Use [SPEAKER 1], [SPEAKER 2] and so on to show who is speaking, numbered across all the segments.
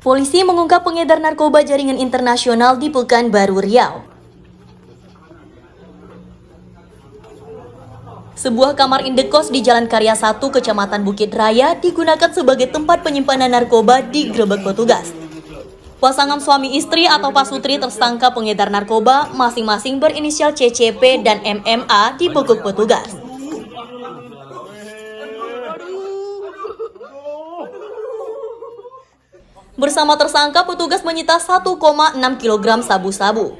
[SPEAKER 1] Polisi mengungkap pengedar narkoba jaringan internasional di Pekanbaru Riau. Sebuah kamar indekos di Jalan Karya 1, Kecamatan Bukit Raya digunakan sebagai tempat penyimpanan narkoba di grebek petugas. Pasangan suami istri atau pasutri tersangka pengedar narkoba masing-masing berinisial CCP dan MMA dibekuk petugas. Bersama tersangka, petugas menyita 1,6 kg sabu-sabu.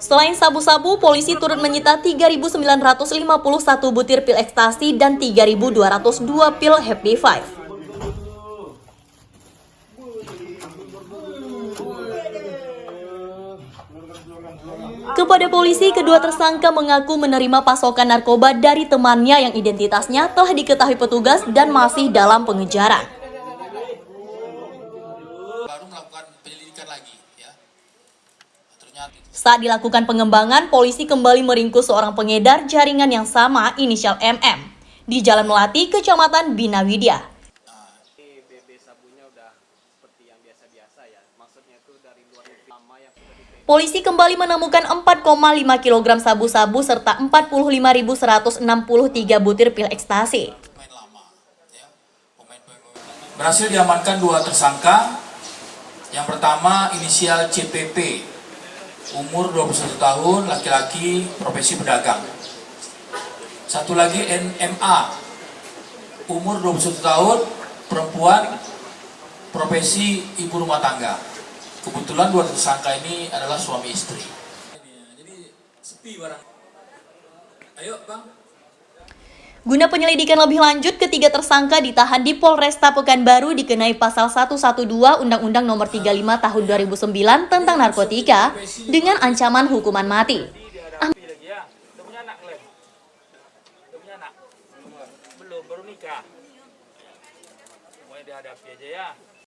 [SPEAKER 1] Selain sabu-sabu, polisi turut menyita 3.951 butir pil ekstasi dan 3.202 pil Happy Five. Kepada polisi, kedua tersangka mengaku menerima pasokan narkoba dari temannya yang identitasnya telah diketahui petugas dan masih dalam pengejaran.
[SPEAKER 2] baru melakukan penyelidikan lagi ya ternyata
[SPEAKER 1] Saat dilakukan pengembangan, polisi kembali meringkus seorang pengedar jaringan yang sama inisial MM di Jalan Melati, Kecamatan Binawidya. Polisi kembali menemukan 4,5 kg sabu-sabu serta 45.163 butir pil ekstasi.
[SPEAKER 2] berhasil diamankan dua tersangka. Yang pertama inisial CPP umur 21 tahun laki-laki profesi pedagang. Satu lagi NMA umur 21 tahun perempuan profesi ibu rumah tangga kebetulan dua tersangka ini adalah suami istri jadi sepi barang ayo bang
[SPEAKER 1] Guna penyelidikan lebih lanjut, ketiga tersangka ditahan di Polresta Pekanbaru dikenai pasal 112 Undang-Undang Nomor 35 Tahun 2009 tentang narkotika dengan ancaman hukuman mati.
[SPEAKER 3] lagi ya? Belum, baru nikah. Semuanya dihadapi aja ya.